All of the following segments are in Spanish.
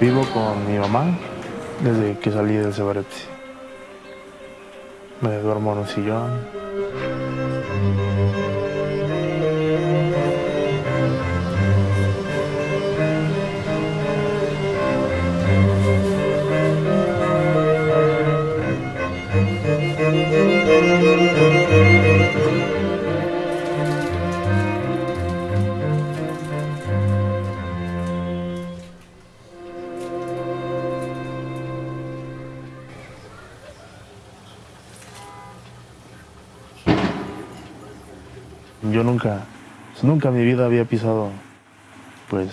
Vivo con mi mamá desde que salí del Cebarepsi. Me duermo en un sillón. Yo nunca, nunca en mi vida había pisado, pues,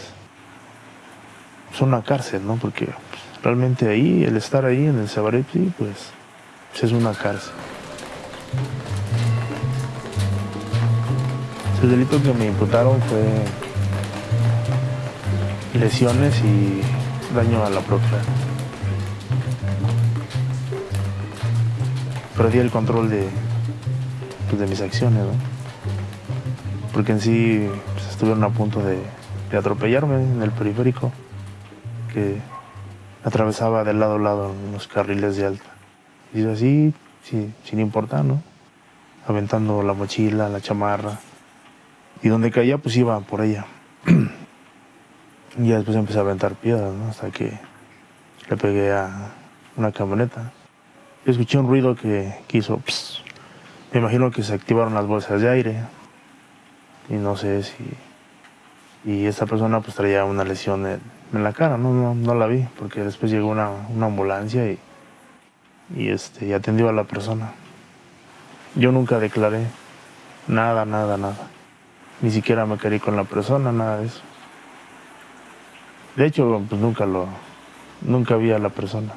es una cárcel, ¿no? Porque pues, realmente ahí, el estar ahí en el Cebarepsi, pues, pues, es una cárcel. El delito que me imputaron fue lesiones y daño a la propiedad. Perdí el control de, pues, de mis acciones, ¿no? Porque en sí pues, estuvieron a punto de, de atropellarme en el periférico, que atravesaba de lado a lado unos carriles de alta. Y así, sí, sin importar, ¿no? Aventando la mochila, la chamarra. Y donde caía, pues iba por ella. y después empecé a aventar piedras, ¿no? Hasta que le pegué a una camioneta. Escuché un ruido que, que hizo... pss. Me imagino que se activaron las bolsas de aire. Y no sé si... Y esta persona pues traía una lesión en, la cara, ¿no? No, no la vi, porque después llegó una, una ambulancia y, y, este, y atendió a la persona. Yo nunca declaré nada, nada, nada. Ni siquiera me querí con la persona, nada de eso. De hecho, pues nunca lo, nunca vi a la persona.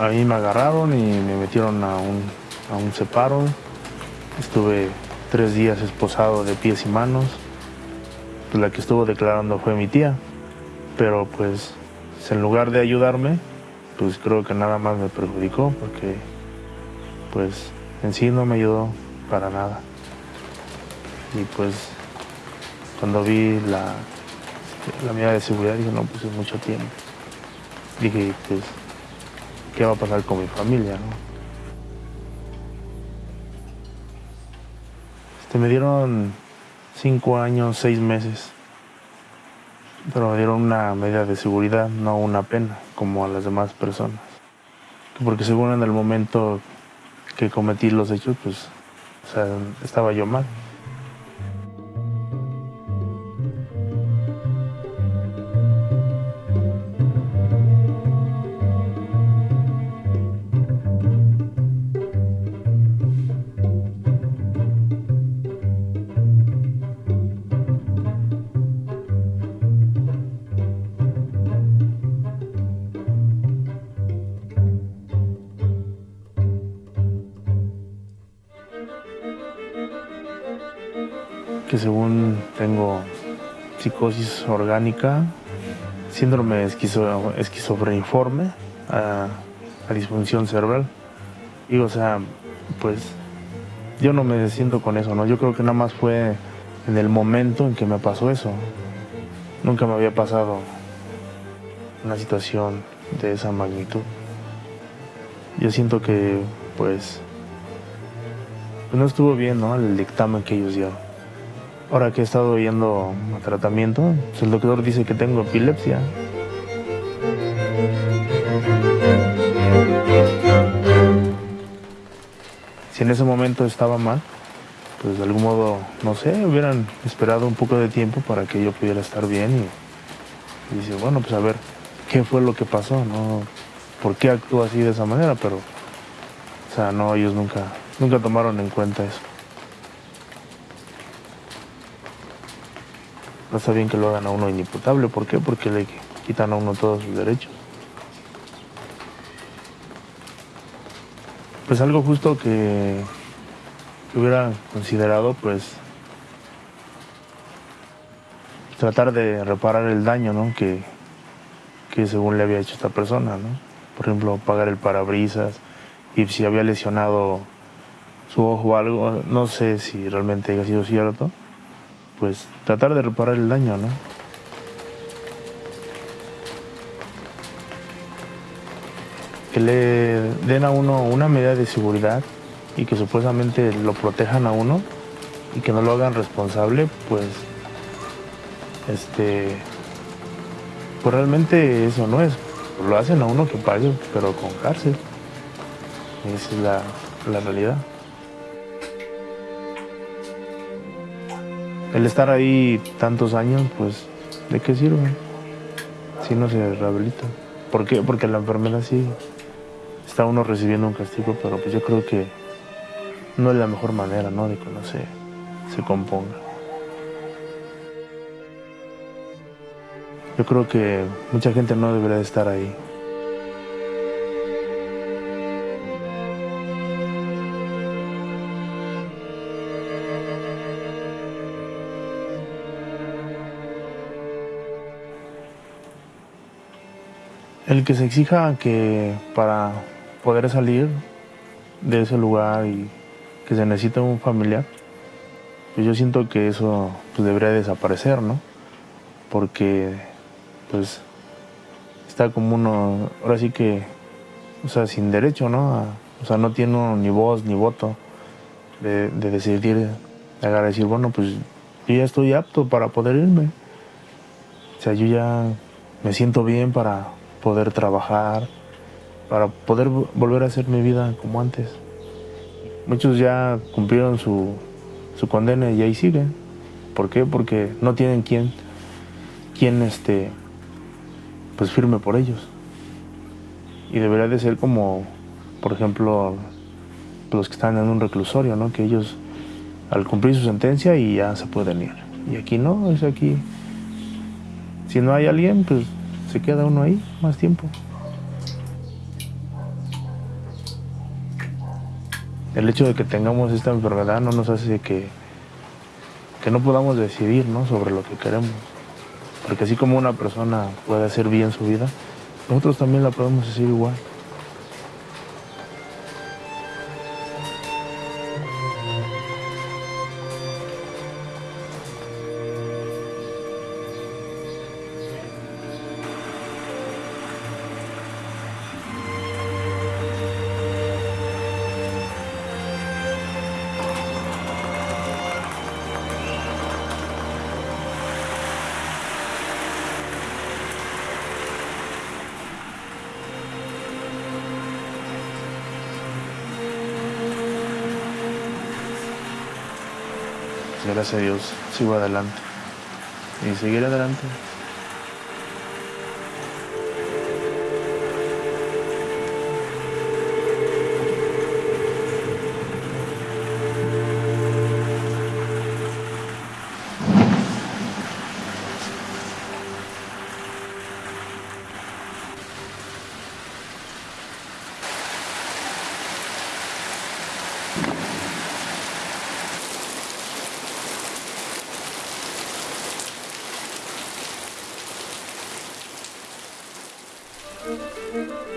A mí me agarraron y me metieron a un, a un separo. Estuve tres días esposado de pies y manos. Pues la que estuvo declarando fue mi tía. Pero pues en lugar de ayudarme, pues creo que nada más me perjudicó porque pues en sí no me ayudó para nada. Y pues cuando vi la, la medida de seguridad dije, no, pues es mucho tiempo. Dije, pues, ¿qué va a pasar con mi familia? No? Este, me dieron cinco años, seis meses. Pero me dieron una medida de seguridad, no una pena, como a las demás personas. Porque según en el momento que cometí los hechos, pues, o sea, estaba yo mal. Que según tengo psicosis orgánica, síndrome esquizo, esquizofreniforme, a, disfunción cerebral. Y o sea, pues yo no me siento con eso, ¿no? Yo creo que nada más fue en el momento en que me pasó eso. Nunca me había pasado una situación de esa magnitud. Yo siento que, pues, pues no estuvo bien, ¿no? El dictamen que ellos dieron. Ahora que he estado yendo a tratamiento, pues el doctor dice que tengo epilepsia. Si en ese momento estaba mal, pues de algún modo, no sé, hubieran esperado un poco de tiempo para que yo pudiera estar bien y, y dice, bueno, pues a ver, ¿qué fue lo que pasó? ¿No? ¿Por qué actuó así de esa manera? Pero, o sea, no, ellos nunca, nunca tomaron en cuenta eso. No está bien que lo hagan a uno inimputable. ¿Por qué? Porque le quitan a uno todos sus derechos. Pues algo justo que, hubiera considerado, pues, tratar de reparar el daño, ¿no? Que, que según le había hecho esta persona, ¿no? Por ejemplo, pagar el parabrisas y si había lesionado su ojo o algo, no sé si realmente haya sido cierto, pues tratar de reparar el daño, ¿no? Que le den a uno una medida de seguridad y que supuestamente lo protejan a uno y que no lo hagan responsable, pues este pues realmente eso no es. Lo hacen a uno que pague, pero con cárcel. Esa es la, la realidad. El estar ahí tantos años, pues, ¿de qué sirve? Si no se rehabilita. ¿Por qué? Porque la enfermedad sí está uno recibiendo un castigo, pero pues yo creo que no es la mejor manera, ¿no? De que uno se, se componga. Yo creo que mucha gente no debería de estar ahí. El que se exija que para poder salir de ese lugar y que se necesita un familiar, pues yo siento que eso pues, debería desaparecer, ¿no? Porque pues está como uno, ahora sí que, o sea, sin derecho, ¿no? o sea, no tiene ni voz ni voto de, de decidir, de decir, bueno, pues yo ya estoy apto para poder irme. O sea, yo ya me siento bien para poder trabajar, para poder volver a hacer mi vida como antes. Muchos ya cumplieron su, su condena y ahí siguen. ¿Por qué? Porque no tienen quien, quien este, pues firme por ellos. Y debería de ser como, por ejemplo, los que están en un reclusorio, ¿no? Que ellos al cumplir su sentencia y ya se pueden ir. Y aquí no, es aquí. Si no hay alguien, pues se queda uno ahí más tiempo. El hecho de que tengamos esta enfermedad no nos hace que, que no podamos decidir ¿no? sobre lo que queremos. Porque así como una persona puede hacer bien su vida, nosotros también la podemos hacer igual. Gracias a Dios, sigo adelante. Y seguir adelante. Música